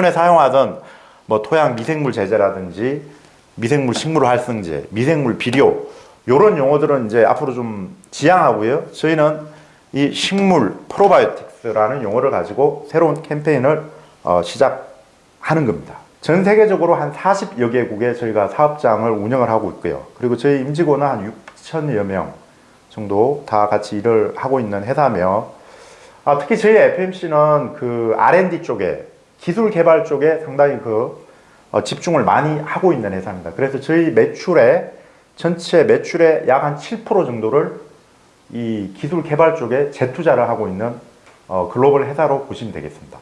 기존에 사용하던 뭐 토양 미생물 제제라든지 미생물 식물 활성제, 미생물 비료 이런 용어들은 이제 앞으로 좀 지양하고요. 저희는 이 식물 프로바이오틱스라는 용어를 가지고 새로운 캠페인을 어, 시작하는 겁니다. 전 세계적으로 한 40여 개국에 저희가 사업장을 운영을 하고 있고요. 그리고 저희 임직원은 한 6천여 명 정도 다 같이 일을 하고 있는 회사며 아, 특히 저희 FMC는 그 R&D 쪽에 기술 개발 쪽에 상당히 그 어, 집중을 많이 하고 있는 회사입니다. 그래서 저희 매출의 전체 매출의 약 한 7% 정도를 이 기술 개발 쪽에 재투자를 하고 있는 어, 글로벌 회사로 보시면 되겠습니다.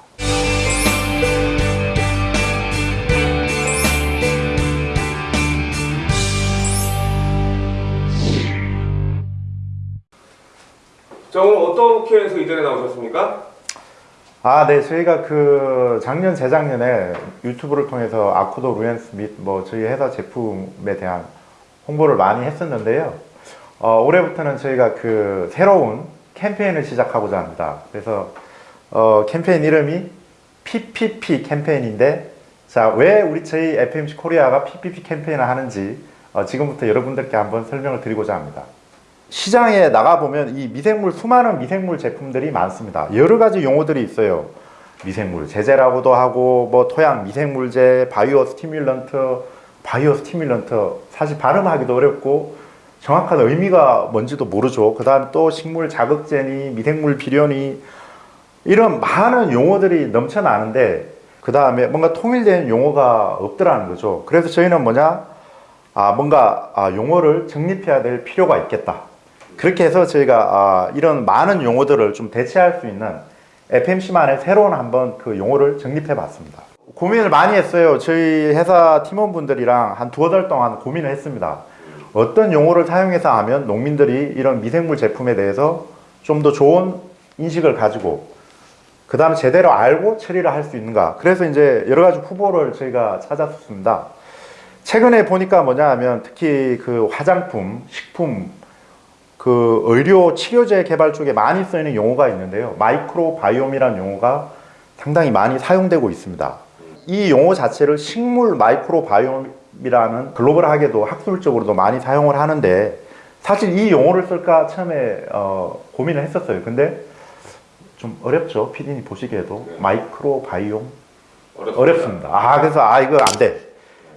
자 오늘 어떻게 해서 이 자리에 나오셨습니까? 아, 네. 저희가 그 작년, 재작년에 유튜브를 통해서 아쿠도 루엔스 및 뭐 저희 회사 제품에 대한 홍보를 많이 했었는데요. 어, 올해부터는 저희가 그 새로운 캠페인을 시작하고자 합니다. 그래서 어, 캠페인 이름이 PPP 캠페인인데 자, 왜 우리 저희 FMC 코리아가 PPP 캠페인을 하는지 어, 지금부터 여러분들께 한번 설명을 드리고자 합니다. 시장에 나가보면 이 미생물, 수많은 미생물 제품들이 많습니다. 여러 가지 용어들이 있어요. 미생물 제제라고도 하고, 뭐 토양 미생물제, biostimulant, biostimulant. 사실 발음하기도 어렵고, 정확한 의미가 뭔지도 모르죠. 그 다음 또 식물 자극제니, 미생물 비료니, 이런 많은 용어들이 넘쳐나는데, 그 다음에 뭔가 통일된 용어가 없더라는 거죠. 그래서 저희는 뭐냐? 아, 뭔가 아, 용어를 정립해야 될 필요가 있겠다. 그렇게 해서 저희가 아, 이런 많은 용어들을 좀 대체할 수 있는 FMC만의 새로운 한번 그 용어를 정립해 봤습니다. 고민을 많이 했어요. 저희 회사 팀원분들이랑 한 두어 달 동안 고민을 했습니다. 어떤 용어를 사용해서 하면 농민들이 이런 미생물 제품에 대해서 좀 더 좋은 인식을 가지고 그 다음에 제대로 알고 처리를 할 수 있는가. 그래서 이제 여러 가지 후보를 저희가 찾았습니다. 최근에 보니까 뭐냐 하면 특히 그 화장품, 식품, 그 의료 치료제 개발 쪽에 많이 쓰이는 용어가 있는데요. microbiome이라는 용어가 상당히 많이 사용되고 있습니다. 이 용어 자체를 식물 microbiome이라는 글로벌하게도 학술적으로도 많이 사용을 하는데 사실 이 용어를 쓸까 처음에 어, 고민을 했었어요. 근데 좀 어렵죠. 피디님 보시기에도 마이크로바이옴 어렵습니다. 어렵습니다. 아 그래서 아 이거 안 돼.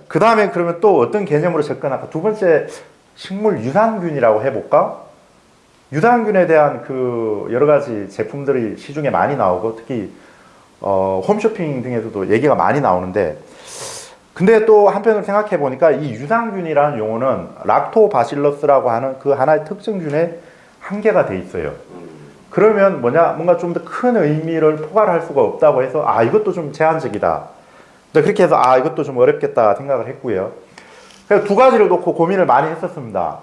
그 다음에 그러면 또 어떤 개념으로 접근할까? 두 번째 식물 유산균이라고 해볼까? 유산균에 대한 그 여러 가지 제품들이 시중에 많이 나오고 특히 어, 홈쇼핑 등에서도 얘기가 많이 나오는데 근데 또 한편으로 생각해 보니까 이 유산균이라는 용어는 락토바실러스라고 하는 그 하나의 특정균에 한계가 돼 있어요. 그러면 뭐냐 뭔가 좀 더 큰 의미를 포괄할 수가 없다고 해서 아 이것도 좀 제한적이다. 그렇게 해서 아 이것도 좀 어렵겠다 생각을 했고요. 그래서 두 가지를 놓고 고민을 많이 했었습니다.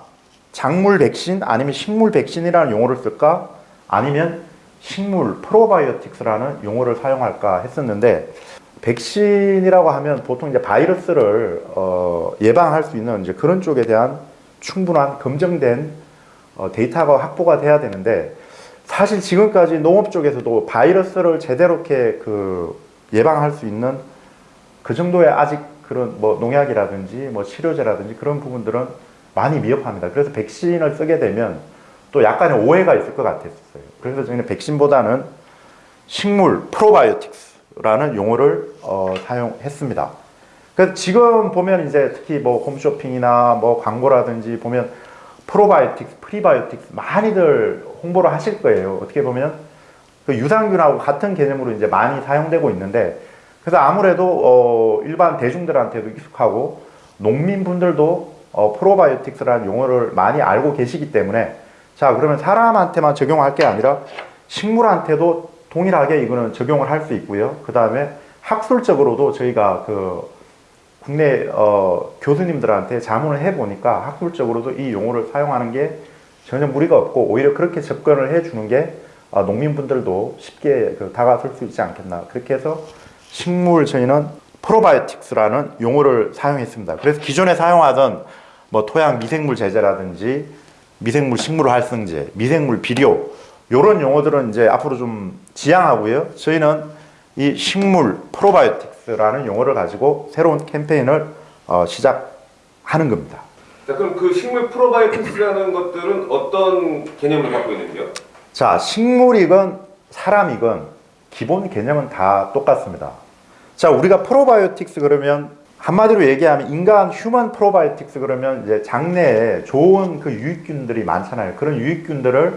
작물 백신 아니면 식물 백신이라는 용어를 쓸까? 아니면 식물 프로바이오틱스라는 용어를 사용할까 했었는데 백신이라고 하면 보통 이제 바이러스를 어, 예방할 수 있는 이제 그런 쪽에 대한 충분한 검증된 어, 데이터가 확보가 돼야 되는데 사실 지금까지 농업 쪽에서도 바이러스를 제대로 그 예방할 수 있는 그 정도의 아직 그런 뭐 농약이라든지 뭐 치료제라든지 그런 부분들은 많이 미흡합니다. 그래서 백신을 쓰게 되면 또 약간의 오해가 있을 것 같았어요. 그래서 저희는 백신보다는 식물 프로바이오틱스라는 용어를 어, 사용했습니다. 그래서 지금 보면 이제 특히 뭐 홈쇼핑이나 뭐 광고라든지 보면 프로바이오틱스, 프리바이오틱스 많이들 홍보를 하실 거예요. 어떻게 보면 그 유산균하고 같은 개념으로 이제 많이 사용되고 있는데 그래서 아무래도 어, 일반 대중들한테도 익숙하고 농민분들도 어, 프로바이오틱스라는 용어를 많이 알고 계시기 때문에 자 그러면 사람한테만 적용할 게 아니라 식물한테도 동일하게 이거는 적용을 할 수 있고요. 그 다음에 학술적으로도 저희가 그 국내 어, 교수님들한테 자문을 해보니까 학술적으로도 이 용어를 사용하는 게 전혀 무리가 없고 오히려 그렇게 접근을 해주는 게 어, 농민분들도 쉽게 그 다가설 수 있지 않겠나 그렇게 해서 식물 저희는 프로바이오틱스라는 용어를 사용했습니다. 그래서 기존에 사용하던 뭐 토양 미생물 제제라든지 미생물 식물 활성제, 미생물 비료 이런 용어들은 이제 앞으로 좀 지양하고요. 저희는 이 식물 프로바이오틱스 프로바이오틱스라는 용어를 가지고 새로운 캠페인을 어, 시작하는 겁니다. 자, 그럼 그 식물 프로바이오틱스라는 것들은 어떤 개념을 갖고 있는지요? 자, 식물이건 사람이건 기본 개념은 다 똑같습니다. 자, 우리가 프로바이오틱스 그러면 한마디로 얘기하면 인간 human 프로바이오틱스 그러면 이제 장내에 좋은 그 유익균들이 많잖아요. 그런 유익균들을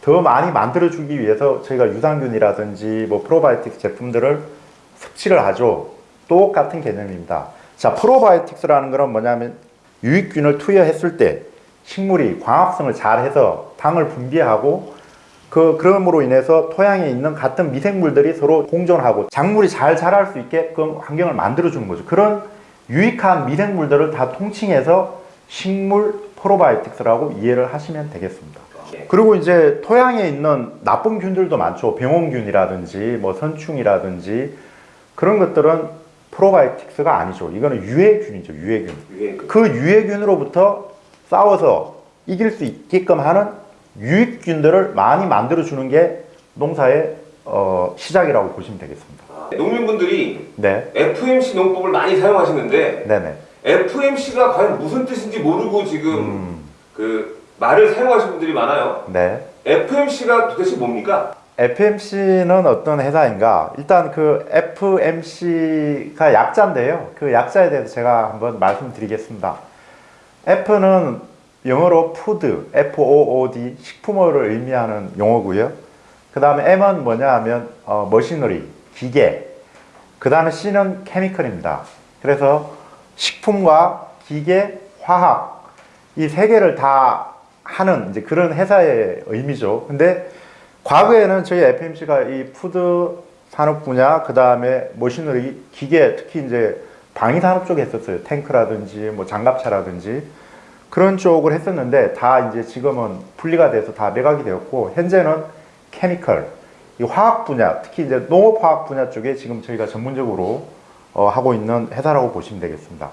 더 많이 만들어 주기 위해서 저희가 유산균이라든지 뭐 프로바이오틱스 제품들을 섭취를 하죠. 똑같은 개념입니다. 자, 프로바이오틱스라는 것은 뭐냐면 유익균을 투여했을 때 식물이 광합성을 잘 해서 당을 분비하고 그 그럼으로 인해서 토양에 있는 같은 미생물들이 서로 공존하고 작물이 잘 자랄 수 있게끔 환경을 만들어 주는 거죠. 그런 유익한 미생물들을 다 통칭해서 식물 프로바이오틱스라고 이해를 하시면 되겠습니다. 예. 그리고 이제 토양에 있는 나쁜 균들도 많죠. 병원균이라든지 뭐 선충이라든지 그런 것들은 프로바이오틱스가 아니죠. 이거는 유해균이죠. 유해균. 유해. 그 유해균으로부터 싸워서 이길 수 있게끔 하는 유익균들을 많이 만들어 주는 게 농사의 어, 시작이라고 보시면 되겠습니다. 농민분들이 네, FMC 농법을 많이 사용하시는데 네네. FMC가 과연 무슨 뜻인지 모르고 지금 음, 그 말을 사용하시는 분들이 많아요. 네. FMC가 도대체 뭡니까? FMC는 어떤 회사인가? 일단 그 FMC가 약자인데요. 그 약자에 대해서 제가 한번 말씀드리겠습니다. F는 영어로 푸드, F-O-O-D, 식품어를 의미하는 용어고요. 그 다음에 M은 뭐냐 하면 어, machinery, 기계. 그 다음에 C는 chemical입니다. 그래서 식품과 기계, 화학 이 세 개를 다 하는 이제 그런 회사의 의미죠. 근데 과거에는 저희 FMC가 이 food 산업 분야, 그 다음에 machinery, 기계, 특히 이제 방위 산업 쪽에 했었어요. 탱크라든지 뭐 장갑차라든지 그런 쪽을 했었는데 다 이제 지금은 분리가 돼서 다 매각이 되었고 현재는 케미컬, 이 화학 분야, 특히 이제 농업 화학 분야 쪽에 지금 저희가 전문적으로 어, 하고 있는 회사라고 보시면 되겠습니다.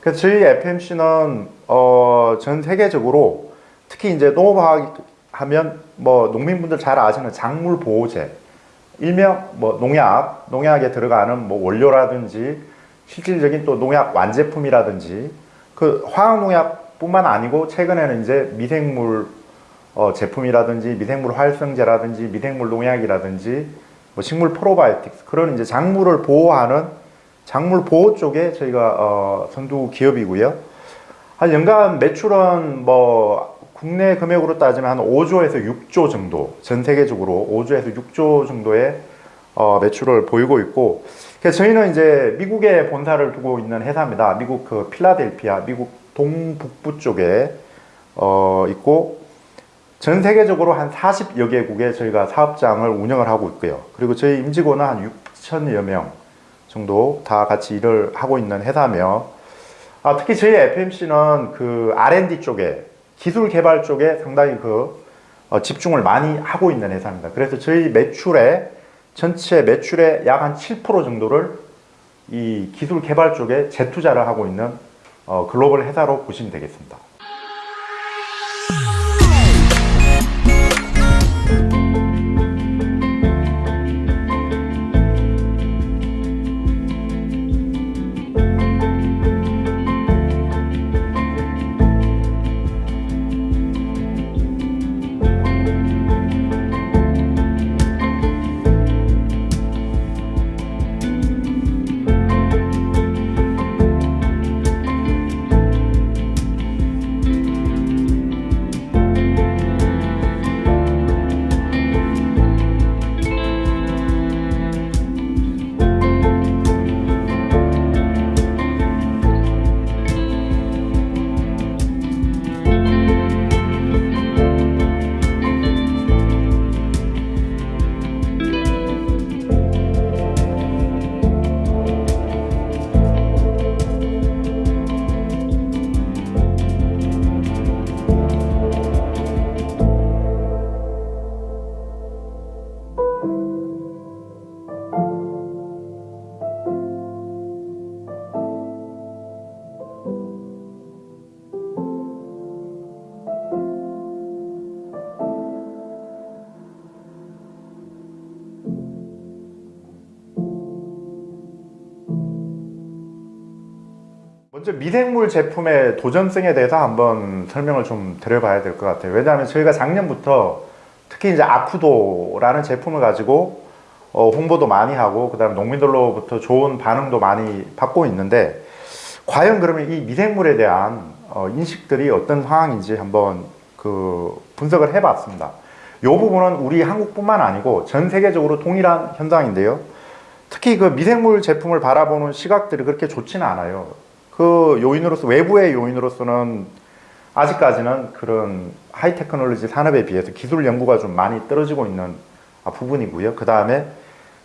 그래서 저희 FMC는 어, 전 세계적으로 특히 이제 농업화학 하면 뭐 농민분들 잘 아시는 작물 보호제, 일명 뭐 농약, 농약에 들어가는 뭐 원료라든지 실질적인 또 농약 완제품이라든지 그 화학 농약 뿐만 아니고 최근에는 이제 미생물 어, 제품이라든지 미생물 활성제라든지 미생물 농약이라든지 뭐 식물 프로바이오틱스 그런 이제 작물을 보호하는 작물 보호 쪽에 저희가 어, 선두 기업이고요. 한 연간 매출은 뭐 국내 금액으로 따지면 한 5조에서 6조 정도 전 세계적으로 5조에서 6조 정도의 어, 매출을 보이고 있고 그래서 저희는 이제 미국에 본사를 두고 있는 회사입니다. 미국 그 필라델피아 미국 동북부 쪽에 어, 있고 전 세계적으로 한 40여 개국에 저희가 사업장을 운영을 하고 있고요. 그리고 저희 임직원은 한 6천여 명 정도 다 같이 일을 하고 있는 회사며 아, 특히 저희 FMC는 그 R&D 쪽에 기술 개발 쪽에 상당히 그 어, 집중을 많이 하고 있는 회사입니다. 그래서 저희 매출의 전체 매출의 약 한 7% 정도를 이 기술 개발 쪽에 재투자를 하고 있는 어, 글로벌 회사로 보시면 되겠습니다. 먼저 미생물 제품의 도전성에 대해서 한번 설명을 좀 드려봐야 될 것 같아요. 왜냐하면 저희가 작년부터 특히 이제 아쿠도라는 제품을 가지고 어, 홍보도 많이 하고 그 다음 농민들로부터 좋은 반응도 많이 받고 있는데 과연 그러면 이 미생물에 대한 어, 인식들이 어떤 상황인지 한번 그 분석을 해봤습니다. 이 부분은 우리 한국뿐만 아니고 전 세계적으로 동일한 현상인데요. 특히 그 미생물 제품을 바라보는 시각들이 그렇게 좋지는 않아요. 그 요인으로서 외부의 요인으로서는 아직까지는 그런 high technology 산업에 비해서 기술 연구가 좀 많이 떨어지고 있는 아, 부분이고요. 그 다음에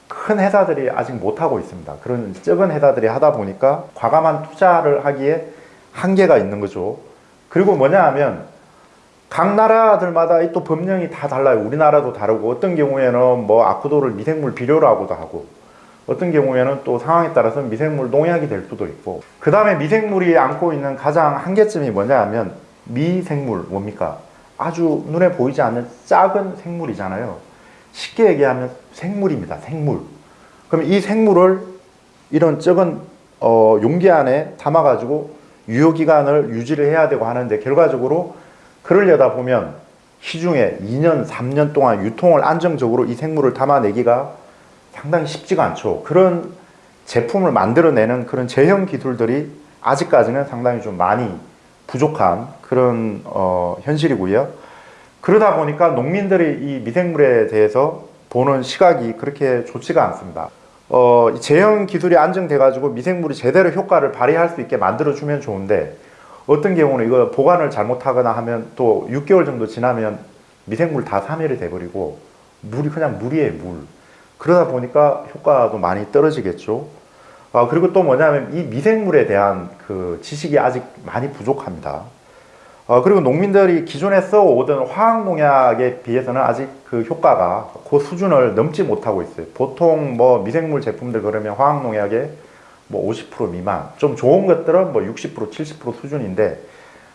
큰 회사들이 아직 못하고 있습니다. 그런 적은 회사들이 하다 보니까 과감한 투자를 하기에 한계가 있는 거죠. 그리고 뭐냐 하면 각 나라들마다 이또 법령이 다 달라요. 우리나라도 다르고 어떤 경우에는 뭐 아쿠도를 미생물 비료라고도 하고 어떤 경우에는 또 상황에 따라서 미생물 농약이 될 수도 있고 그 다음에 미생물이 안고 있는 가장 한계점이 뭐냐 하면 미생물 뭡니까? 아주 눈에 보이지 않는 작은 생물이잖아요. 쉽게 얘기하면 생물입니다. 생물. 그럼 이 생물을 이런 적은 어, 용기 안에 담아가지고 유효기간을 유지를 해야 되고 하는데 결과적으로 그러려다 보면 시중에 2년, 3년 동안 유통을 안정적으로 이 생물을 담아내기가 상당히 쉽지가 않죠. 그런 제품을 만들어내는 그런 제형 기술들이 아직까지는 상당히 좀 많이 부족한 그런 어, 현실이고요. 그러다 보니까 농민들이 이 미생물에 대해서 보는 시각이 그렇게 좋지가 않습니다. 어, 이 제형 기술이 안정돼 가지고 미생물이 제대로 효과를 발휘할 수 있게 만들어 주면 좋은데 어떤 경우는 이거 보관을 잘못하거나 하면 또 6개월 정도 지나면 미생물 다 사멸이 돼버리고 물이 그냥 물이에요 물. 그러다 보니까 효과도 많이 떨어지겠죠. 아, 그리고 또 뭐냐면 이 미생물에 대한 그 지식이 아직 많이 부족합니다. 어, 그리고 농민들이 기존에 써오던 화학농약에 비해서는 아직 그 효과가 그 수준을 넘지 못하고 있어요. 보통 뭐 미생물 제품들 그러면 화학농약에 뭐 50% 미만, 좀 좋은 것들은 뭐 60%, 70% 수준인데,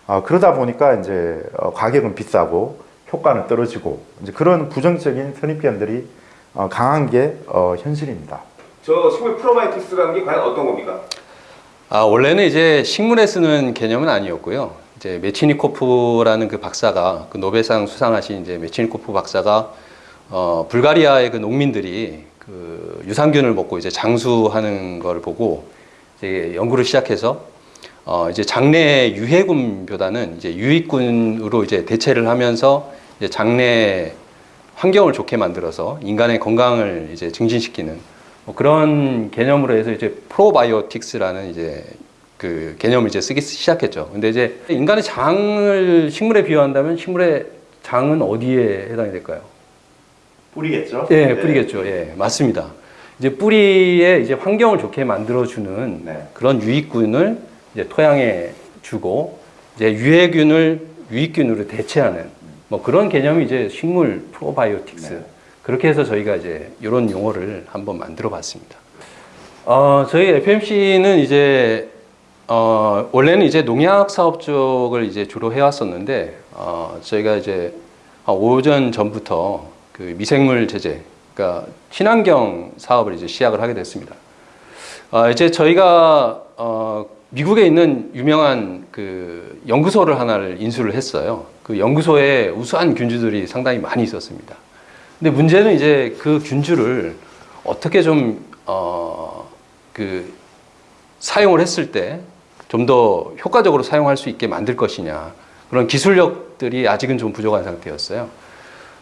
어, 그러다 보니까 이제 어, 가격은 비싸고 효과는 떨어지고, 이제 그런 부정적인 선입견들이 어, 강한 게 어, 현실입니다. 저 식물 프로바이오틱스라는 게 과연 어떤 겁니까? 아, 원래는 이제 식물에 쓰는 개념은 아니었고요. 이제 메치니코프라는 그 박사가 그 노벨상 수상하신 이제 메치니코프 박사가 어, 불가리아의 그 농민들이 그 유산균을 먹고 이제 장수하는 걸 보고 이제 연구를 시작해서 어, 이제 장내 유해군보다는 이제 유익군으로 이제 대체를 하면서 이제 장내 환경을 좋게 만들어서 인간의 건강을 이제 증진시키는 뭐 그런 개념으로 해서 이제 프로바이오틱스라는 이제 그 개념을 이제 쓰기 시작했죠. 근데 이제 인간의 장을 식물에 비유한다면 식물의 장은 어디에 해당이 될까요? 뿌리겠죠? 예, 뿌리겠죠. 예, 맞습니다. 이제 뿌리에 이제 환경을 좋게 만들어주는 네. 그런 유익균을 이제 토양에 주고 이제 유해균을 유익균으로 대체하는 뭐 그런 개념이 이제 식물 프로바이오틱스. 네. 그렇게 해서 저희가 이제 이런 용어를 한번 만들어 봤습니다. 어, 저희 FMC는 이제 어, 원래는 이제 농약 사업 쪽을 이제 주로 해왔었는데 어, 저희가 이제 한 5년 전부터 그 미생물 제재, 그러니까 친환경 사업을 이제 시작을 하게 됐습니다. 어, 이제 저희가 어, 미국에 있는 유명한 그 연구소를 하나를 인수를 했어요. 그 연구소에 우수한 균주들이 상당히 많이 있었습니다. 근데 문제는 이제 그 균주를 어떻게 좀, 어, 그, 사용을 했을 때 좀 더 효과적으로 사용할 수 있게 만들 것이냐. 그런 기술력들이 아직은 좀 부족한 상태였어요.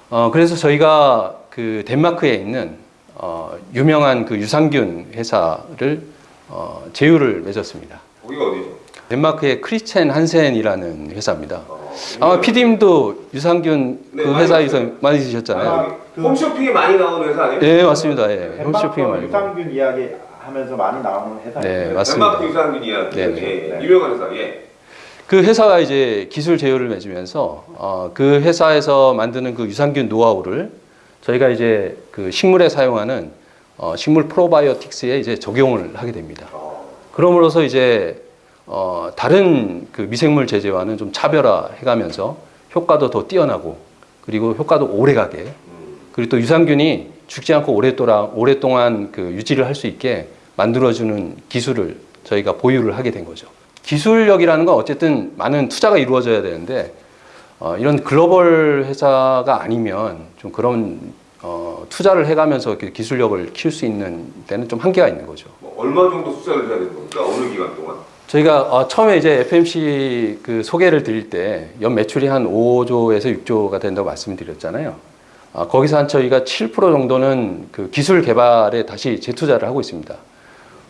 어, 그래서 저희가 그 덴마크에 있는 어, 유명한 그 유산균 회사를 어, 제휴를 맺었습니다. 거기가 어디죠? 덴마크의 크리스첸 한센이라는 회사입니다. 어, 아마 PD님도 유산균 네, 그 많이 회사에서. 많이 드셨잖아요. 아, 홈쇼핑에 많이 나오는 회사 아니에요? 예, 맞습니다. 예. 홈쇼핑 덴마크 말고. 유산균 이야기 하면서 많이 나오는 회사입니다. 네, 맞습니다. 덴마크 유산균 이야기. 네, 예, 네. 유명한 회사. 예. 그 회사가 이제 기술 제휴를 맺으면서 어, 그 회사에서 만드는 그 유산균 노하우를 저희가 이제 그 식물에 사용하는 어, 식물 프로바이오틱스에 이제 적용을 하게 됩니다. 어, 그럼으로써 이제 어, 다른 그 미생물 제재와는 좀 차별화해가면서 효과도 더 뛰어나고 그리고 효과도 오래가게 음, 그리고 또 유산균이 죽지 않고 오랫동안 오랫동안 그 유지를 할 수 있게 만들어주는 기술을 저희가 보유를 하게 된 거죠. 기술력이라는 건 어쨌든 많은 투자가 이루어져야 되는데 어, 이런 글로벌 회사가 아니면 좀 그런 어, 투자를 해가면서 기술력을 키울 수 있는 데는 좀 한계가 있는 거죠. 뭐 얼마 정도 투자를 해야 되는 겁니까? 어느 기간 동안? 저희가 어, 처음에 이제 FMC 그 소개를 드릴 때 연 매출이 한 5조에서 6조가 된다고 말씀드렸잖아요. 아, 거기서 한 저희가 7% 정도는 그 기술 개발에 다시 재투자를 하고 있습니다.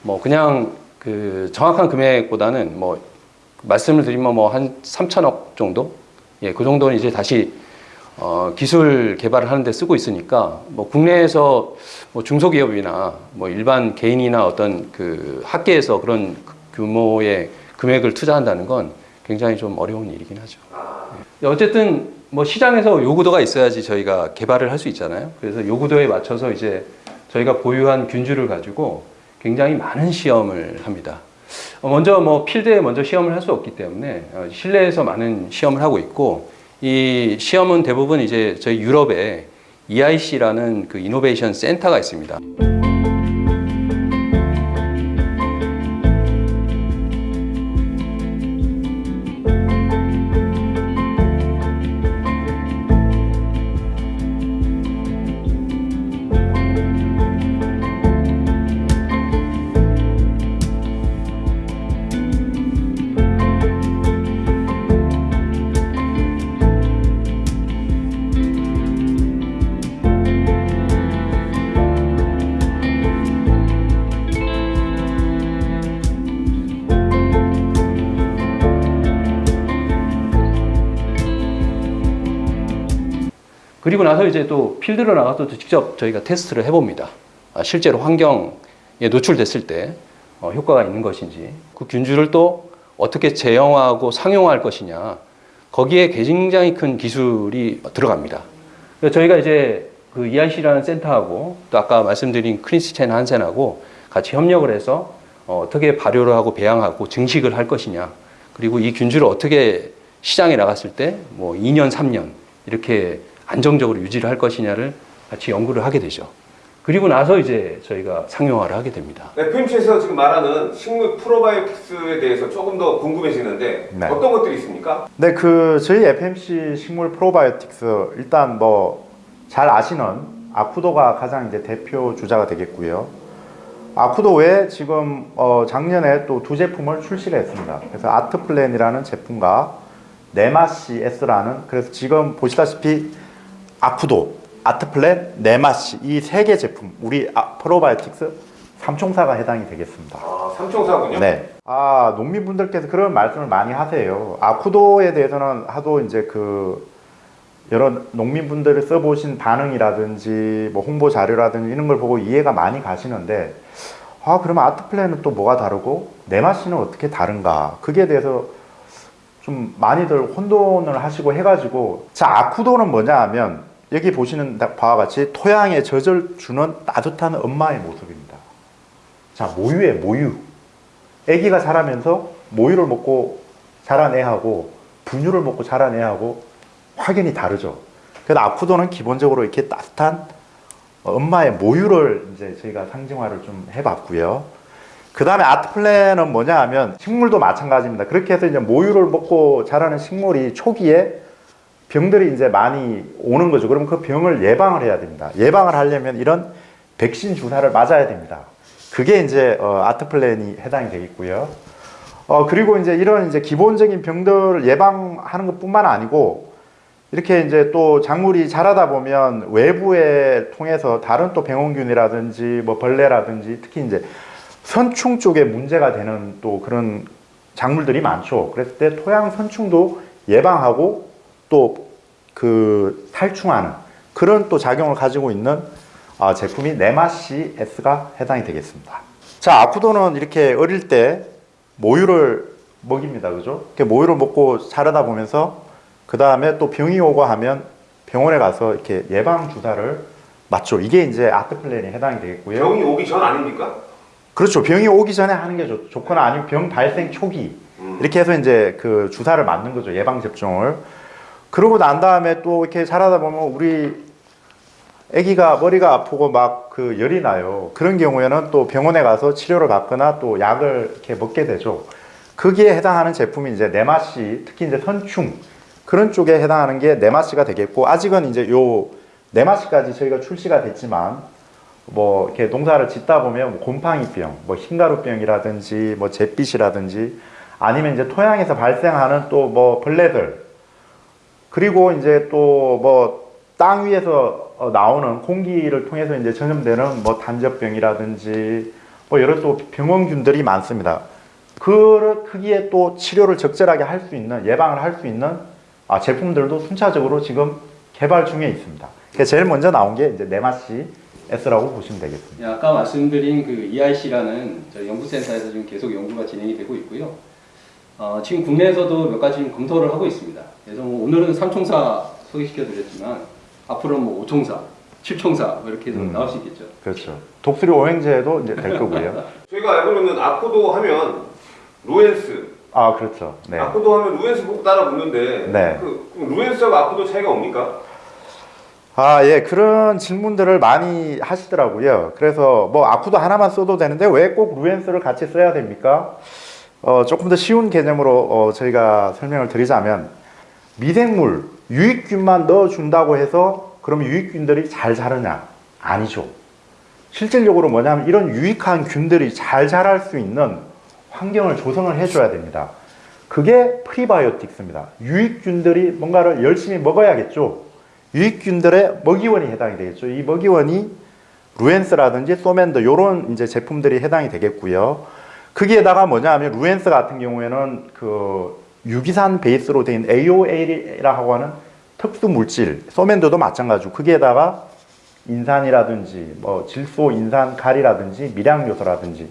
뭐 그냥 그 정확한 금액보다는 뭐 말씀을 드리면 뭐 한 3천억 정도? 예, 그 정도는 이제 다시 어, 기술 개발을 하는데 쓰고 있으니까 뭐 국내에서 뭐 중소기업이나 뭐 일반 개인이나 어떤 그 학계에서 그런 규모의 금액을 투자한다는 건 굉장히 좀 어려운 일이긴 하죠. 예. 어쨌든 뭐 시장에서 요구도가 있어야지 저희가 개발을 할 수 있잖아요. 그래서 요구도에 맞춰서 이제 저희가 보유한 균주를 가지고 굉장히 많은 시험을 합니다. 어, 먼저 뭐 필드에 먼저 시험을 할 수 없기 때문에 어, 실내에서 많은 시험을 하고 있고 이 시험은 대부분 이제 저희 유럽에 EIC라는 그 이노베이션 센터가 있습니다. 그리고 나서 이제 또 필드로 나가서 또 직접 저희가 테스트를 해봅니다. 아, 실제로 환경에 노출됐을 때 어, 효과가 있는 것인지 그 균주를 또 어떻게 재형화하고 상용화할 것이냐 거기에 굉장히 큰 기술이 들어갑니다. 저희가 이제 그 EIC라는 센터하고 또 아까 말씀드린 크리스첸 한센하고 같이 협력을 해서 어, 어떻게 발효를 하고 배양하고 증식을 할 것이냐 그리고 이 균주를 어떻게 시장에 나갔을 때 뭐 2년, 3년 이렇게 안정적으로 유지를 할 것이냐를 같이 연구를 하게 되죠. 그리고 나서 이제 저희가 상용화를 하게 됩니다. FMC에서 지금 말하는 식물 프로바이오틱스에 대해서 조금 더 궁금해지는데 네. 어떤 것들이 있습니까? 네, 그 저희 FMC 식물 프로바이오틱스 일단 뭐 잘 아시는 아쿠도가 가장 이제 대표 주자가 되겠고요. 아쿠도 외에 지금 어 작년에 또 두 제품을 출시를 했습니다. 그래서 아트플랜이라는 제품과 네마시 S라는 그래서 지금 보시다시피 아쿠도, 아트플랜, 네마시 이 세 개 제품 우리 아, 프로바이오틱스 삼총사가 해당이 되겠습니다. 아, 삼총사군요. 네. 아, 농민분들께서 그런 말씀을 많이 하세요. 아쿠도에 대해서는 하도 이제 그 여러 농민분들이 써보신 반응이라든지 뭐 홍보 자료라든지 이런 걸 보고 이해가 많이 가시는데 아, 그러면 아트플랜은 또 뭐가 다르고 네마시는 어떻게 다른가? 그게 대해서 좀 많이들 혼돈을 하시고 해가지고 자, 아쿠도는 뭐냐 하면 여기 보시는 바와 같이 토양에 젖을 주는 따뜻한 엄마의 모습입니다. 자, 모유의 모유. 아기가 자라면서 모유를 먹고 자란 애하고 분유를 먹고 자란 애하고 확연히 다르죠. 그래서 아쿠도는 기본적으로 이렇게 따뜻한 엄마의 모유를 이제 저희가 상징화를 좀 해봤고요. 그 다음에 아트플랜은 뭐냐 하면 식물도 마찬가지입니다. 그렇게 해서 이제 모유를 먹고 자라는 식물이 초기에 병들이 이제 많이 오는 거죠. 그러면 그 병을 예방을 해야 됩니다. 예방을 하려면 이런 백신 주사를 맞아야 됩니다. 그게 이제 어, 아트플랜이 해당이 되겠고요. 어, 그리고 이제 이런 이제 기본적인 병들을 예방하는 것 뿐만 아니고 이렇게 이제 또 작물이 자라다 보면 외부에 통해서 다른 또 병원균이라든지 뭐 벌레라든지 특히 이제 선충 쪽에 문제가 되는 또 그런 작물들이 많죠. 그랬을 때 토양 선충도 예방하고 또 그 살충하는 그런 또 작용을 가지고 있는 아, 제품이 네마시 S가 해당이 되겠습니다. 자, 아쿠도는 이렇게 어릴 때 모유를 먹입니다. 그죠? 이렇게 모유를 먹고 자라다 보면서 그 다음에 또 병이 오고 하면 병원에 가서 이렇게 예방 주사를 맞죠. 이게 이제 아트플랜에 해당이 되겠고요. 병이 오기 전 아닙니까? 그렇죠. 병이 오기 전에 하는 게 좋, 좋거나 아니면 병 발생 초기 음. 이렇게 해서 이제 그 주사를 맞는 거죠. 예방 접종을. 그러고 난 다음에 또 이렇게 자라다 보면 우리 아기가 머리가 아프고 막 그 열이 나요. 그런 경우에는 또 병원에 가서 치료를 받거나 또 약을 이렇게 먹게 되죠. 거기에 해당하는 제품이 이제 네마시, 특히 이제 선충 그런 쪽에 해당하는 게 네마시가 되겠고 아직은 이제 요 네마시까지 저희가 출시가 됐지만 뭐 이렇게 농사를 짓다 보면 뭐 곰팡이병, 뭐 흰가루병이라든지 뭐 잿빛이라든지 아니면 이제 토양에서 발생하는 또 뭐 벌레들 그리고 이제 또 뭐 땅 위에서 어, 나오는 공기를 통해서 이제 전염되는 뭐 단접병이라든지 뭐 여러 또 병원균들이 많습니다. 그 크기에 또 치료를 적절하게 할 수 있는 예방을 할 수 있는 아, 제품들도 순차적으로 지금 개발 중에 있습니다. 제일 먼저 나온 게 이제 네마시 S라고 보시면 되겠습니다. 예, 아까 말씀드린 그 EIC라는 저희 연구센터에서 지금 계속 연구가 진행이 되고 있고요. 어, 지금 국내에서도 몇 가지 검토를 하고 있습니다. 그래서 뭐 오늘은 삼총사 소개시켜드렸지만 앞으로는 뭐 오총사, 칠총사 뭐 이렇게 해서 음. 나올 수 있겠죠. 그렇죠. 독수리 오행제도 이제 될 거고요. 저희가 알고는 아코도 하면 루엔스, 아 그렇죠. 네. 아코도 하면 루엔스 보고 따라 붙는데 네. 그 그럼 루엔스하고 아코도 차이가 뭡니까? 아, 예, 그런 질문들을 많이 하시더라고요. 그래서 뭐 아쿠도 하나만 써도 되는데 왜 꼭 루엔스를 같이 써야 됩니까? 어, 조금 더 쉬운 개념으로 어, 저희가 설명을 드리자면 미생물, 유익균만 넣어준다고 해서 그럼 유익균들이 잘 자르냐? 아니죠. 실질적으로 뭐냐면 이런 유익한 균들이 잘 자랄 수 있는 환경을 조성을 해줘야 됩니다. 그게 프리바이오틱스입니다. 유익균들이 뭔가를 열심히 먹어야겠죠. 유익균들의 먹이원이 해당이 되겠죠. 이 먹이원이 루엔스라든지 소맨드 이런 이제 제품들이 해당이 되겠고요. 거기에다가 뭐냐 하면 루엔스 같은 경우에는 그 유기산 베이스로 된 AOA라고 하는 특수 물질, 소맨더도 마찬가지고 거기에다가 인산이라든지 뭐 질소 인산 가리라든지 미량 요소라든지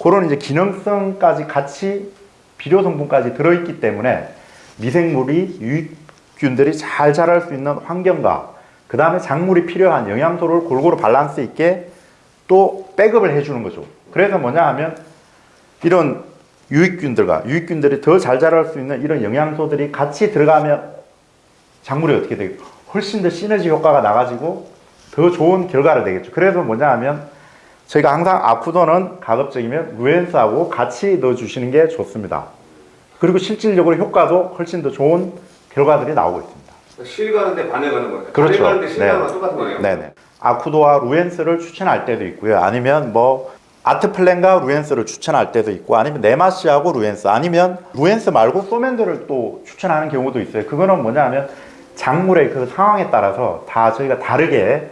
그런 이제 기능성까지 같이 비료 성분까지 들어있기 때문에 미생물이 유익균들이 잘 자랄 수 있는 환경과 그 다음에 작물이 필요한 영양소를 골고루 밸런스 있게 또 백업을 해주는 거죠. 그래서 뭐냐 하면 이런 유익균들과 유익균들이 더 잘 자랄 수 있는 이런 영양소들이 같이 들어가면 작물이 어떻게 되겠 훨씬 더 시너지 효과가 나가지고 더 좋은 결과를 내겠죠. 그래서 뭐냐 하면 저희가 항상 아쿠도는 가급적이면 루엔스하고 같이 넣어주시는 게 좋습니다. 그리고 실질적으로 효과도 훨씬 더 좋은 결과들이 나오고 있습니다. 실 가는데 바늘 가는 거예요. 그렇죠. 바늘 가는데 실 네. 가는 똑같은 거예요. 네네. 아쿠도와 루엔스를 추천할 때도 있고요. 아니면 뭐 아트플랜과 루엔스를 추천할 때도 있고 아니면 네마시하고 루엔스 아니면 루엔스 말고 소맨드를 또 추천하는 경우도 있어요. 그거는 뭐냐 하면 작물의 그 상황에 따라서 다 저희가 다르게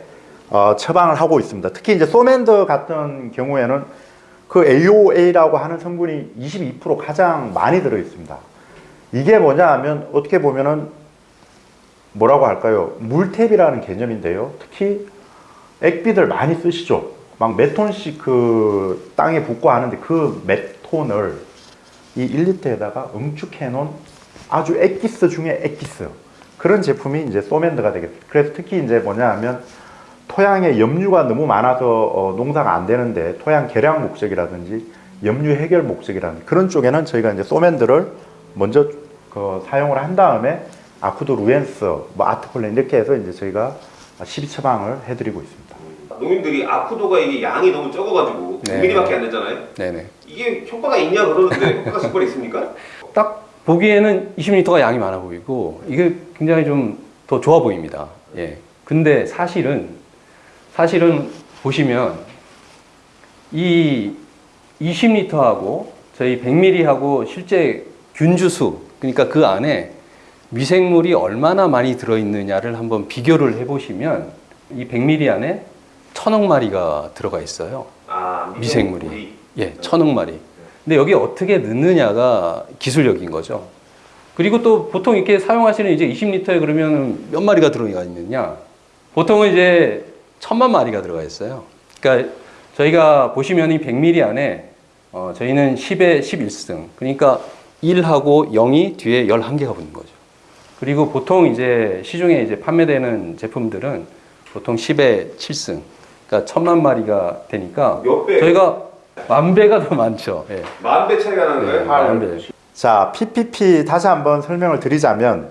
어, 처방을 하고 있습니다. 특히 이제 소맨드 같은 경우에는 그 AOA라고 하는 성분이 22% 가장 많이 들어 있습니다. 이게 뭐냐 하면 어떻게 보면은 뭐라고 할까요? 물탭이라는 개념인데요. 특히 액비들 많이 쓰시죠. 막 몇 톤씩 그 땅에 붓고 하는데 그 몇 톤을 이 1리터에다가 응축해 놓은 아주 액기스 중에 액기스 그런 제품이 이제 소맨드가 되겠습니다. 그래서 특히 이제 뭐냐 하면 토양에 염류가 너무 많아서 어, 농사가 안 되는데 토양 개량 목적이라든지 염류 해결 목적이라든지 그런 쪽에는 저희가 이제 소맨드를 먼저 그 사용을 한 다음에 아쿠도 루엔스, 뭐 아트폴렌 이렇게 해서 이제 저희가 12 처방을 해드리고 있습니다. 농민들이 아쿠도가 이게 양이 너무 적어가지고 네. 9mm밖에 안 되잖아요. 네네. 이게 효과가 있냐 그러는데 효과가 정말 있습니까? 딱 보기에는 20리터가 양이 많아 보이고 이게 굉장히 좀 더 좋아 보입니다. 예. 근데 사실은 사실은 보시면 이 20리터하고 저희 100ml하고 실제 균주수 그러니까 그 안에 미생물이 얼마나 많이 들어 있느냐를 한번 비교를 해 보시면 이 100ml 안에 천억 마리가 들어가 있어요. 아 미생물이. 예, 천억 마리. 근데 여기 어떻게 넣느냐가 기술력인 거죠. 그리고 또 보통 이렇게 사용하시는 이제 20리터에 그러면 몇 마리가 들어가 있느냐? 보통은 이제 천만 마리가 들어가 있어요. 그러니까 저희가 보시면 이 100ml 안에 어, 저희는 10에 11승. 그러니까 1하고 0이 뒤에 11개가 붙는 거죠. 그리고 보통 이제 시중에 이제 판매되는 제품들은 보통 10에 7승. 그러니까 천만 마리가 되니까 몇 배? 저희가 만 배가 더 많죠. 예. 만배 차이가 나는 네, 거예요? 만 배. 자, PPP 다시 한번 설명을 드리자면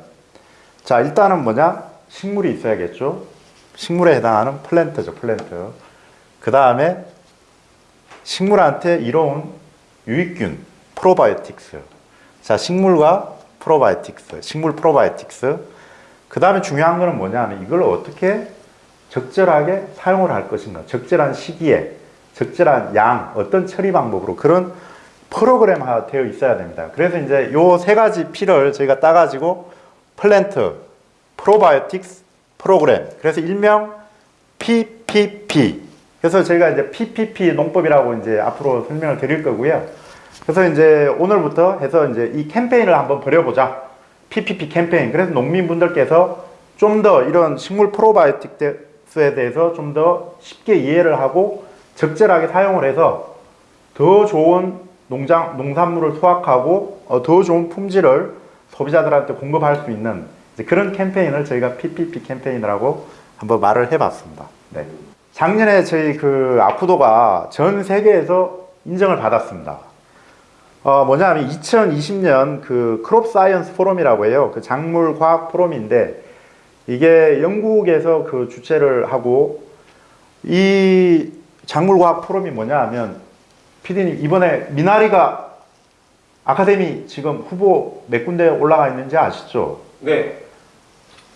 자, 일단은 뭐냐? 식물이 있어야겠죠. 식물에 해당하는 플랜트죠, 플랜트. 그 다음에 식물한테 이로운 유익균, 프로바이오틱스. 자, 식물과 프로바이오틱스, 식물 프로바이오틱스. 그 다음에 중요한 거는 뭐냐면 이걸 어떻게 적절하게 사용을 할 것인가. 적절한 시기에, 적절한 양, 어떤 처리 방법으로 그런 프로그램화 되어 있어야 됩니다. 그래서 이제 요 세 가지 P를 저희가 따가지고 플랜트, 프로바이오틱스, 프로그램. 그래서 일명 PPP. 그래서 저희가 이제 PPP 농법이라고 이제 앞으로 설명을 드릴 거고요. 그래서 이제 오늘부터 해서 이제 이 캠페인을 한번 벌여보자. PPP 캠페인. 그래서 농민분들께서 좀 더 이런 식물 프로바이오틱스 에 대해서 좀 더 쉽게 이해를 하고 적절하게 사용을 해서 더 좋은 농장, 농산물을 수확하고 어, 더 좋은 품질을 소비자들한테 공급할 수 있는 그런 캠페인을 저희가 PPP 캠페인이라고 한번 말을 해봤습니다. 네. 작년에 저희 그 아쿠도가 전 세계에서 인정을 받았습니다. 어, 뭐냐면 2020년 그 Crop Science Forum이라고 해요. 그 작물 과학 포럼인데 이게 영국에서 그 주최를 하고 이 작물 과학 포럼이 뭐냐 하면 피디님 이번에 미나리가 아카데미 지금 후보 몇 군데 올라가 있는지 아시죠? 네.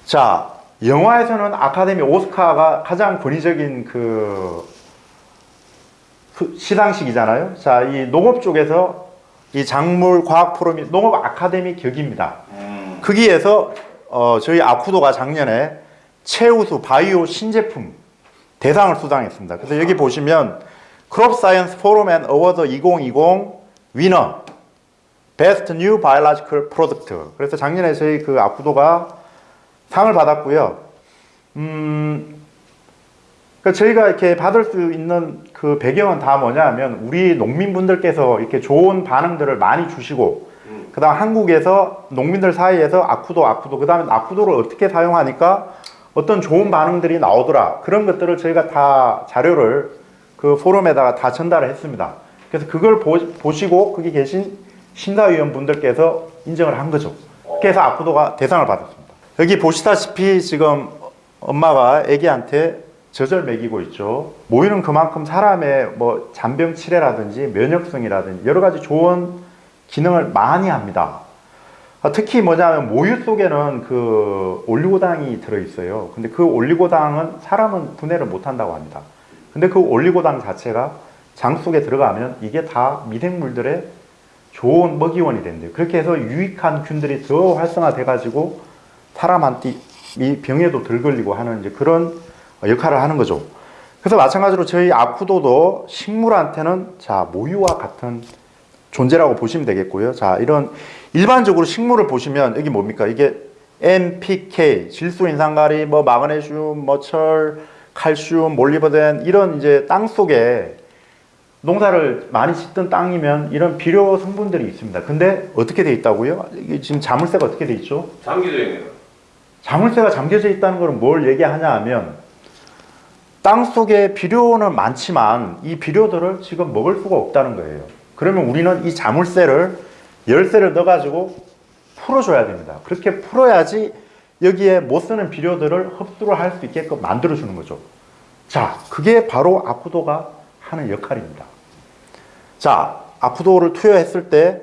자, 영화에서는 아카데미 오스카가 가장 권위적인 그 수- 시상식이잖아요. 자, 이 농업 쪽에서 이 작물 과학 포럼이 농업 아카데미 격입니다. 거기에서 어, 저희 아쿠도가 작년에 최우수 바이오 신제품 대상을 수상했습니다. 그래서 여기 보시면 Crop Science Forum and Award 2020 winner best new biological product. 그래서 작년에 저희 그 아쿠도가 상을 받았고요. 음, 그 저희가 이렇게 받을 수 있는 그 배경은 다 뭐냐면 우리 농민분들께서 이렇게 좋은 반응들을 많이 주시고 그 다음 한국에서 농민들 사이에서 아쿠도 아쿠도 그 다음에 아쿠도를 어떻게 사용하니까 어떤 좋은 반응들이 나오더라 그런 것들을 저희가 다 자료를 그 포럼에다가 다 전달을 했습니다. 그래서 그걸 보, 보시고 거기 계신 심사위원분들께서 인정을 한 거죠. 그래서 아쿠도가 대상을 받았습니다. 여기 보시다시피 지금 엄마가 아기한테 젖을 먹이고 있죠. 모유는 그만큼 사람의 뭐 잔병 치레라든지 면역성이라든지 여러 가지 좋은 기능을 많이 합니다. 아, 특히 뭐냐면 모유 속에는 그 올리고당이 들어있어요. 근데 그 올리고당은 사람은 분해를 못 한다고 합니다. 근데 그 올리고당 자체가 장 속에 들어가면 이게 다 미생물들의 좋은 먹이원이 된대요. 그렇게 해서 유익한 균들이 더 활성화돼가지고 사람한테 이 병에도 덜 걸리고 하는 이제 그런 역할을 하는 거죠. 그래서 마찬가지로 저희 아쿠도도 식물한테는 자 모유와 같은 존재라고 보시면 되겠고요. 자 이런 일반적으로 식물을 보시면 여기 뭡니까? 이게 NPK, 질소 인산가리, 뭐 마그네슘, 뭐 철, 칼슘, 몰리버덴 이런 이제 땅 속에 농사를 많이 짓던 땅이면 이런 비료 성분들이 있습니다. 근데 어떻게 돼 있다고요? 이게 지금 자물쇠가 어떻게 돼 있죠? 잠기져 있네요. 자물쇠가 잠겨져 있다는 것은 뭘 얘기하냐 하면 땅 속에 비료는 많지만 이 비료들을 지금 먹을 수가 없다는 거예요. 그러면 우리는 이 자물쇠를 열쇠를 넣어가지고 풀어줘야 됩니다. 그렇게 풀어야지 여기에 못 쓰는 비료들을 흡수를 할 수 있게끔 만들어주는 거죠. 자, 그게 바로 아쿠도가 하는 역할입니다. 자, 아쿠도를 투여했을 때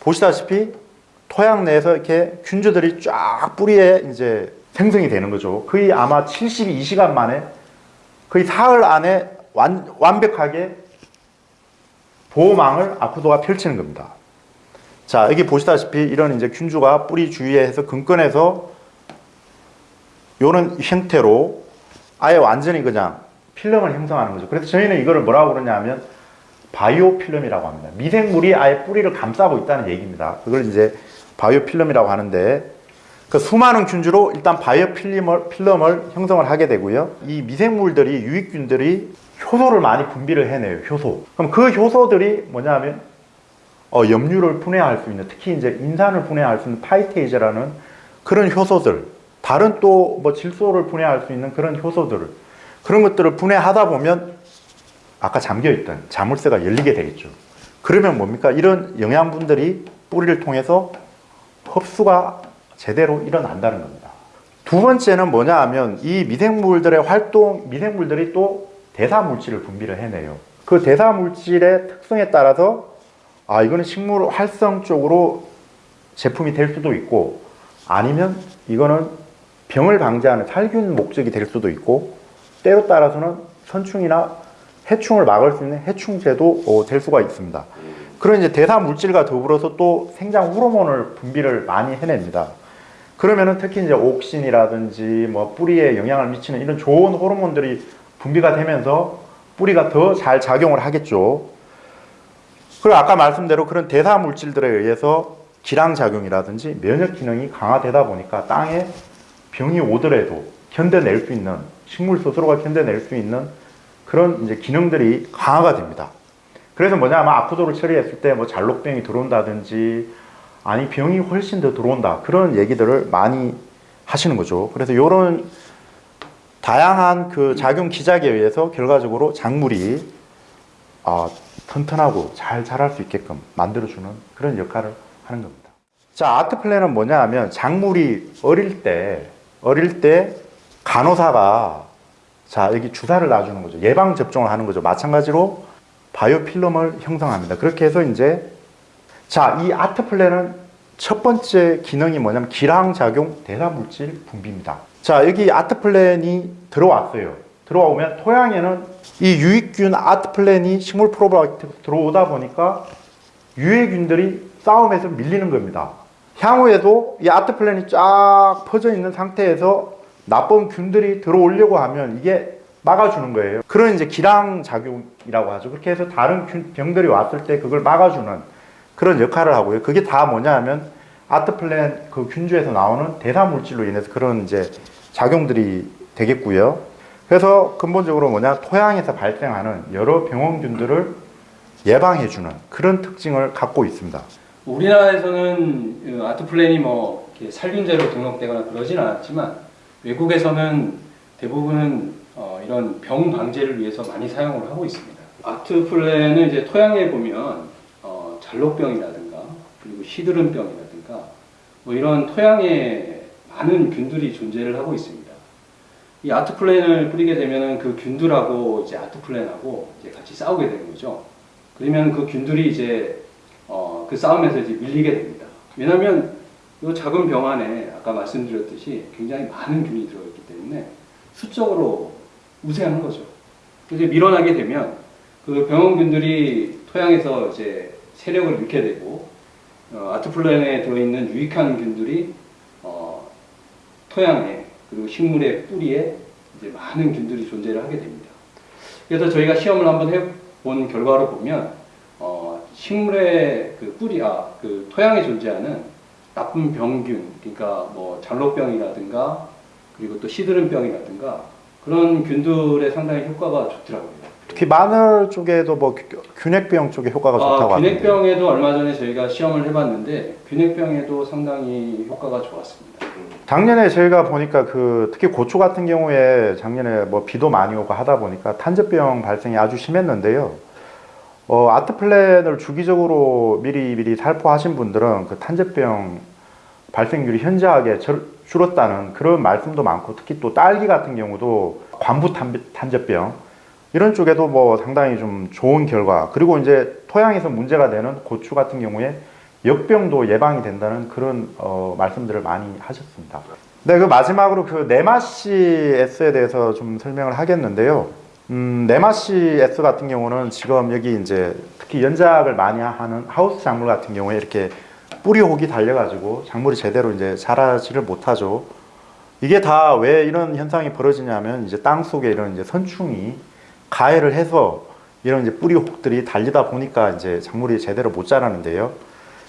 보시다시피 토양 내에서 이렇게 균주들이 쫙 뿌리에 이제 생성이 되는 거죠. 거의 아마 72시간 만에 거의 사흘 안에 완, 완벽하게 보호망을 아쿠도가 펼치는 겁니다. 자, 여기 보시다시피 이런 이제 균주가 뿌리 주위에서 근건해서 요런 형태로 아예 완전히 그냥 필름을 형성하는 거죠. 그래서 저희는 이거를 뭐라고 그러냐면 바이오 필름이라고 합니다. 미생물이 아예 뿌리를 감싸고 있다는 얘기입니다. 그걸 이제 바이오 필름이라고 하는데 그 수많은 균주로 일단 바이오 필름을, 필름을 형성을 하게 되고요. 이 미생물들이 유익균들이 효소를 많이 분비를 해내요. 효소. 그럼 그 효소들이 뭐냐면 어, 염류를 분해할 수 있는 특히 이제 인산을 분해할 수 있는 파이테이즈라는 그런 효소들 다른 또 뭐 질소를 분해할 수 있는 그런 효소들을 그런 것들을 분해하다 보면 아까 잠겨있던 자물쇠가 열리게 되겠죠. 그러면 뭡니까? 이런 영양분들이 뿌리를 통해서 흡수가 제대로 일어난다는 겁니다. 두 번째는 뭐냐 하면 이 미생물들의 활동, 미생물들이 또 대사 물질을 분비를 해내요. 그 대사 물질의 특성에 따라서 아 이거는 식물 활성 쪽으로 제품이 될 수도 있고 아니면 이거는 병을 방지하는 살균 목적이 될 수도 있고 때로 따라서는 선충이나 해충을 막을 수 있는 해충제도 어, 될 수가 있습니다. 그런 이제 대사 물질과 더불어서 또 생장 호르몬을 분비를 많이 해냅니다. 그러면은 특히 이제 옥신이라든지 뭐 뿌리에 영향을 미치는 이런 좋은 호르몬들이 분비가 되면서 뿌리가 더 잘 작용을 하겠죠. 그리고 아까 말씀대로 그런 대사 물질들에 의해서 기랑 작용이라든지 면역 기능이 강화되다 보니까 땅에 병이 오더라도 견뎌낼 수 있는 식물 스스로가 견뎌낼 수 있는 그런 이제 기능들이 강화가 됩니다. 그래서 뭐냐면 아쿠도를 처리했을 때 뭐 잘록병이 들어온다든지 아니 병이 훨씬 더 들어온다 그런 얘기들을 많이 하시는 거죠. 그래서 이런 다양한 그 작용 기작에 의해서 결과적으로 작물이 아, 튼튼하고 잘 자랄 수 있게끔 만들어주는 그런 역할을 하는 겁니다. 자, 아트 플랜은 뭐냐 하면 작물이 어릴 때, 어릴 때 간호사가 자, 여기 주사를 놔주는 거죠. 예방 접종을 하는 거죠. 마찬가지로 바이오 필름을 형성합니다. 그렇게 해서 이제 자, 이 아트 플랜은 첫 번째 기능이 뭐냐면 기량작용 대사물질 분비입니다. 자, 여기 아트 플랜이 들어왔어요. 들어오면 토양에는 이 유익균 아트 플랜이 식물 프로바이오틱 들어오다 보니까 유해균들이 싸움에서 밀리는 겁니다. 향후에도 이 아트 플랜이 쫙 퍼져 있는 상태에서 나쁜 균들이 들어오려고 하면 이게 막아주는 거예요. 그런 이제 길항 작용이라고 하죠. 그렇게 해서 다른 균- 병들이 왔을 때 그걸 막아주는 그런 역할을 하고요. 그게 다 뭐냐 하면 아트 플랜 그 균주에서 나오는 대사 물질로 인해서 그런 이제 작용들이 되겠고요. 그래서 근본적으로 뭐냐 토양에서 발생하는 여러 병원균들을 예방해주는 그런 특징을 갖고 있습니다. 우리나라에서는 그 아트 플랜이 뭐 살균제로 등록되거나 그러진 않았지만 외국에서는 대부분은 어, 이런 병 방제를 위해서 많이 사용을 하고 있습니다. 아트 플랜은 이제 토양에 보면 어, 잘록병이라든가 그리고 시드름병이라든가 뭐 이런 토양에 많은 균들이 존재를 하고 있습니다. 이 아트 플랜을 뿌리게 되면은 그 균들하고 이제 아트 플랜하고 이제 같이 싸우게 되는 거죠. 그러면 그 균들이 이제 어, 그 싸움에서 이제 밀리게 됩니다. 왜냐하면 이 작은 병 안에 아까 말씀드렸듯이 굉장히 많은 균이 들어있기 때문에 수적으로 우세하는 거죠. 이제 밀어나게 되면 그 병원균들이 토양에서 이제 세력을 잃게 되고 어, 아트플랜에 들어있는 유익한 균들이 어, 토양에 그리고 식물의 뿌리에 이제 많은 균들이 존재를 하게 됩니다. 그래서 저희가 시험을 한번 해본 결과로 보면 어, 식물의 그 뿌리, 아, 그 토양에 존재하는 나쁜 병균, 그러니까 뭐 잘록병이라든가 그리고 또 시드름병이라든가 그런 균들의 상당히 효과가 좋더라고요. 특히 마늘 쪽에도 뭐 균- 균핵병 쪽에 효과가 좋다고 아. 균핵병에도 얼마 전에 저희가 시험을 해봤는데 균핵병에도 상당히 효과가 좋았습니다. 작년에 저희가 보니까 그 특히 고추 같은 경우에 작년에 뭐 비도 많이 오고 하다 보니까 탄저병 발생이 아주 심했는데요. 어, 아트 플랜을 주기적으로 미리 미리 살포하신 분들은 그 탄저병 발생률이 현저하게 절- 줄었다는 그런 말씀도 많고 특히 또 딸기 같은 경우도 관부 탄- 탄저병 이런 쪽에도 뭐 상당히 좀 좋은 결과 그리고 이제 토양에서 문제가 되는 고추 같은 경우에 역병도 예방이 된다는 그런 어, 말씀들을 많이 하셨습니다. 네, 그 마지막으로 그 네마시 S에 대해서 좀 설명을 하겠는데요. 음, 네마시 S 같은 경우는 지금 여기 이제 특히 연작을 많이 하는 하우스 작물 같은 경우에 이렇게 뿌리 혹이 달려가지고 작물이 제대로 이제 자라지를 못하죠. 이게 다 왜 이런 현상이 벌어지냐면 이제 땅 속에 이런 이제 선충이 가해를 해서 이런 이제 뿌리 혹들이 달리다 보니까 이제 작물이 제대로 못 자라는데요.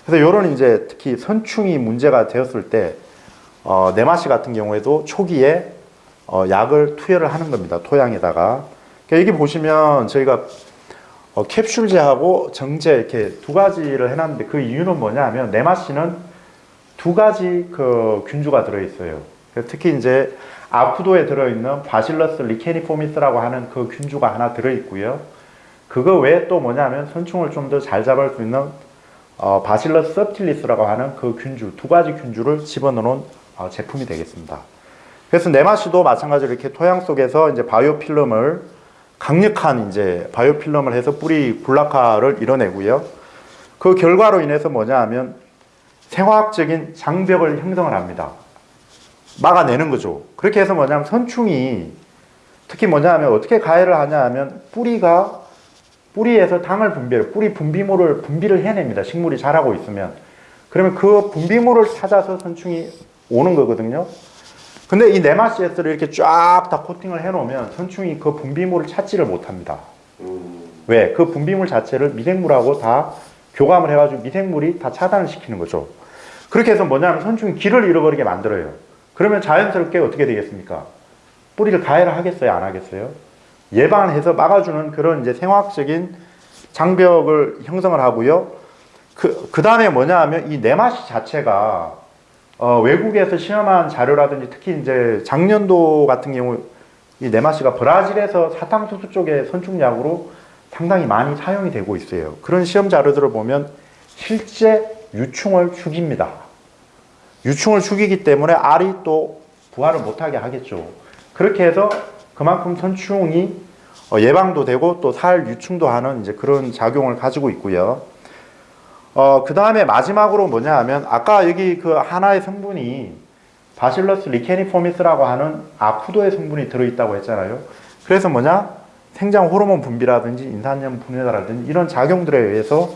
그래서 이런 이제 특히 선충이 문제가 되었을 때 어, 네마시 같은 경우에도 초기에 어, 약을 투여를 하는 겁니다. 토양에다가. 그러니까 여기 보시면 저희가 어, 캡슐제하고 정제 이렇게 두 가지를 해놨는데 그 이유는 뭐냐 하면 네마시는 두 가지 그 균주가 들어있어요. 특히 이제 아쿠도에 들어있는 Bacillus licheniformis라고 하는 그 균주가 하나 들어있고요. 그거 외에 또 뭐냐면 선충을 좀 더 잘 잡을 수 있는 어, Bacillus subtilis라고 하는 그 균주 두 가지 균주를 집어넣은 어, 제품이 되겠습니다. 그래서 네마시도 마찬가지로 이렇게 토양 속에서 이제 biofilm을 강력한 이제 biofilm을 해서 뿌리 군락화를 이뤄내고요. 그 결과로 인해서 뭐냐 하면 생화학적인 장벽을 형성을 합니다. 막아내는 거죠. 그렇게 해서 뭐냐면 선충이 특히 뭐냐 하면 어떻게 가해를 하냐 하면 뿌리가 뿌리에서 당을 분비해요. 뿌리 분비물을 분비를 해냅니다. 식물이 자라고 있으면. 그러면 그 분비물을 찾아서 선충이 오는 거거든요. 근데 이 네마시에스를 이렇게 쫙 다 코팅을 해 놓으면 선충이 그 분비물을 찾지를 못합니다. 음, 왜? 그 분비물 자체를 미생물하고 다 교감을 해가지고 미생물이 다 차단을 시키는 거죠. 그렇게 해서 뭐냐면 선충이 길을 잃어버리게 만들어요. 그러면 자연스럽게 어떻게 되겠습니까? 뿌리를 가해를 하겠어요? 안 하겠어요? 예방을 해서 막아주는 그런 이제 생화학적인 장벽을 형성을 하고요. 그, 그 다음에 뭐냐 하면 이 네마시 자체가 어, 외국에서 시험한 자료라든지 특히 이제 작년도 같은 경우 이 네마시가 브라질에서 사탕수수 쪽의 선충약으로 상당히 많이 사용이 되고 있어요. 그런 시험 자료들을 보면 실제 유충을 죽입니다. 유충을 죽이기 때문에 알이 또 부활을 못하게 하겠죠. 그렇게 해서 그만큼 선충이 어, 예방도 되고 또 살 유충도 하는 이제 그런 작용을 가지고 있고요. 어, 그 다음에 마지막으로 뭐냐 하면 아까 여기 그 하나의 성분이 바실러스 리케니포미스라고 하는 아쿠도의 성분이 들어있다고 했잖아요. 그래서 뭐냐? 생장 호르몬 분비라든지 인산염 분해라든지 이런 작용들에 의해서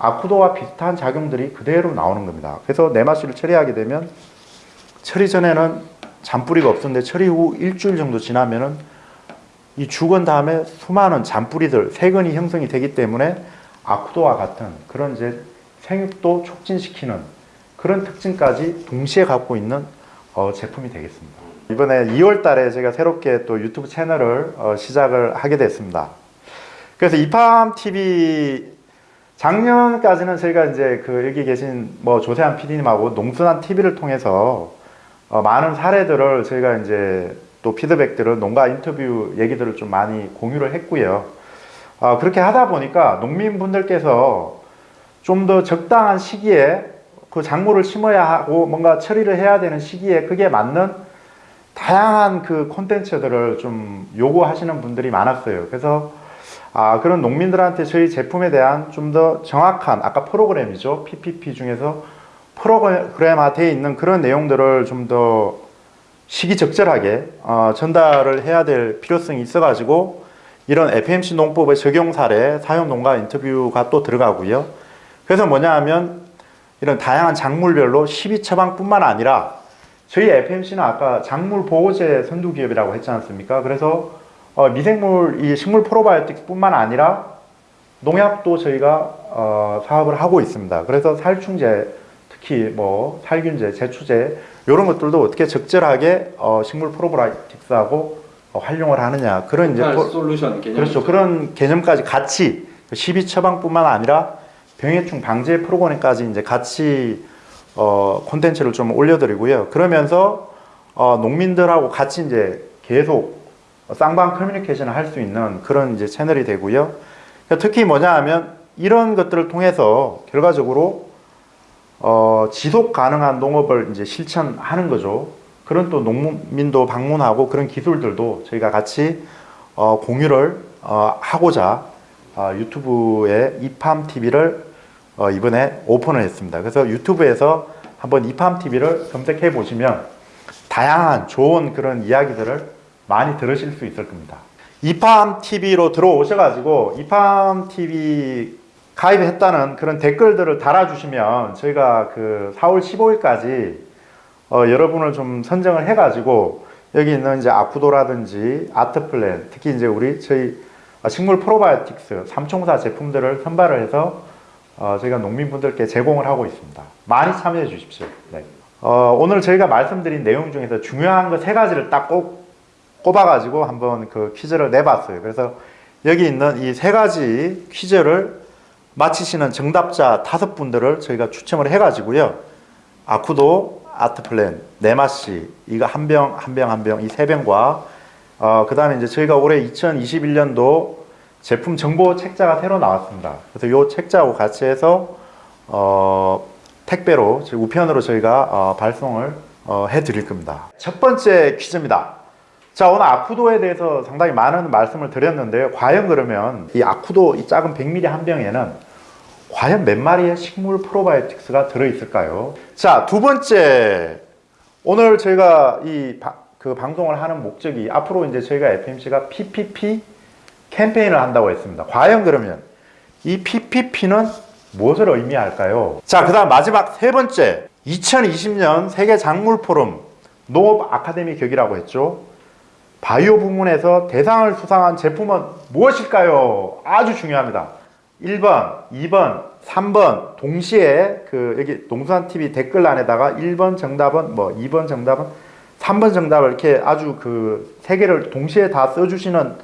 아쿠도와 비슷한 작용들이 그대로 나오는 겁니다. 그래서 네마시를 처리하게 되면 처리 전에는 잔뿌리가 없었는데 처리 후 일주일 정도 지나면은 이 죽은 다음에 수많은 잔뿌리들, 세근이 형성이 되기 때문에 아쿠도와 같은 그런 이제 생육도 촉진시키는 그런 특징까지 동시에 갖고 있는 어, 제품이 되겠습니다. 이번에 2월 달에 제가 새롭게 또 유튜브 채널을 어, 시작을 하게 됐습니다. 그래서 이팜 TV 작년까지는 저희가 이제 그 여기 계신 뭐 조세한 PD님하고 농순한 TV를 통해서 어, 많은 사례들을 저희가 이제 또 피드백들을 농가 인터뷰 얘기들을 좀 많이 공유를 했고요. 어, 그렇게 하다 보니까 농민분들께서 좀 더 적당한 시기에 그 작물을 심어야 하고 뭔가 처리를 해야 되는 시기에 그게 맞는 다양한 그 콘텐츠들을 좀 요구하시는 분들이 많았어요. 그래서 아, 그런 농민들한테 저희 제품에 대한 좀 더 정확한 아까 프로그램이죠. PPP 중에서 프로그램화되어 있는 그런 내용들을 좀 더 시기적절하게 어, 전달을 해야 될 필요성이 있어 가지고 이런 FMC 농법의 적용 사례, 사용 농가 인터뷰가 또 들어가고요. 그래서 뭐냐 하면 이런 다양한 작물별로 12처방뿐만 아니라 저희 FMC는 아까 작물 보호제 선두 기업이라고 했지 않습니까? 그래서 어, 미생물 이 식물 프로바이오틱스 뿐만 아니라 농약도 저희가 어, 사업을 하고 있습니다. 그래서 살충제 특히 뭐 살균제, 제초제 이런 것들도 어떻게 적절하게 어, 식물 프로바이오틱스하고 어, 활용을 하느냐 그런 이제 포- 솔루션 개념 그렇죠. 그런 개념까지 같이 12 처방뿐만 아니라 병해충 방제 프로그램까지 이제 같이 어 콘텐츠를 좀 올려드리고요. 그러면서 어 농민들하고 같이 이제 계속 쌍방 커뮤니케이션을 할 수 있는 그런 이제 채널이 되고요. 특히 뭐냐 하면 이런 것들을 통해서 결과적으로 어 지속 가능한 농업을 이제 실천하는 거죠. 그런 또 농민도 방문하고 그런 기술들도 저희가 같이 어 공유를 어 하고자 어 유튜브에 이팜 TV를 어, 이번에 오픈을 했습니다. 그래서 유튜브에서 한번 이팜 TV를 검색해 보시면 다양한 좋은 그런 이야기들을 많이 들으실 수 있을 겁니다. 이팜 TV로 들어오셔가지고 이팜 TV 가입했다는 그런 댓글들을 달아주시면 저희가 그 4월 15일까지 어, 여러분을 좀 선정을 해가지고 여기 있는 이제 아쿠도라든지 아트플랜 특히 이제 우리 저희 식물 프로바이오틱스 삼총사 제품들을 선발을 해서 어, 저희가 농민분들께 제공을 하고 있습니다. 많이 참여해 주십시오. 네. 어, 오늘 저희가 말씀드린 내용 중에서 중요한 거 세 가지를 딱 꼭 꼽아가지고 한번 그 퀴즈를 내봤어요. 그래서 여기 있는 이 세 가지 퀴즈를 맞히시는 정답자 다섯 분들을 저희가 추첨을 해가지고요. 아쿠도, 아트플랜, 네마시, 이거 한 병, 한 병, 한 병, 이 세 병과 어, 그 다음에 이제 저희가 올해 2021년도 제품 정보 책자가 새로 나왔습니다. 그래서 이 책자하고 같이 해서 어, 택배로 우편으로 저희가 어, 발송을 어, 해 드릴 겁니다. 첫 번째 퀴즈입니다. 자 오늘 아쿠도에 대해서 상당히 많은 말씀을 드렸는데요. 과연 그러면 이 아쿠도 이 작은 100ml 한 병에는 과연 몇 마리의 식물 프로바이오틱스가 들어있을까요? 자, 두 번째. 오늘 저희가 이 그 방송을 하는 목적이 앞으로 이제 저희가 FMC가 PPP 캠페인을 한다고 했습니다. 과연 그러면 이 PPP는 무엇을 의미할까요? 자, 그 다음 마지막 세 번째. 2020년 세계 작물 포럼 농업 아카데미 격이라고 했죠. 바이오 부문에서 대상을 수상한 제품은 무엇일까요? 아주 중요합니다. 1번, 2번, 3번 동시에 그 여기 동수한 TV 댓글란에다가 1번 정답은 뭐 2번 정답은 3번 정답을 이렇게 아주 그 세 개를 동시에 다 써주시는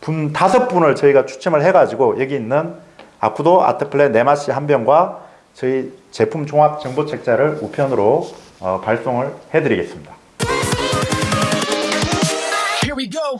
분 다섯 분을 저희가 추첨을 해가지고 여기 있는 아쿠도 아트플레 네마시 한 병과 저희 제품 종합 정보 책자를 우편으로 어, 발송을 해드리겠습니다. We go.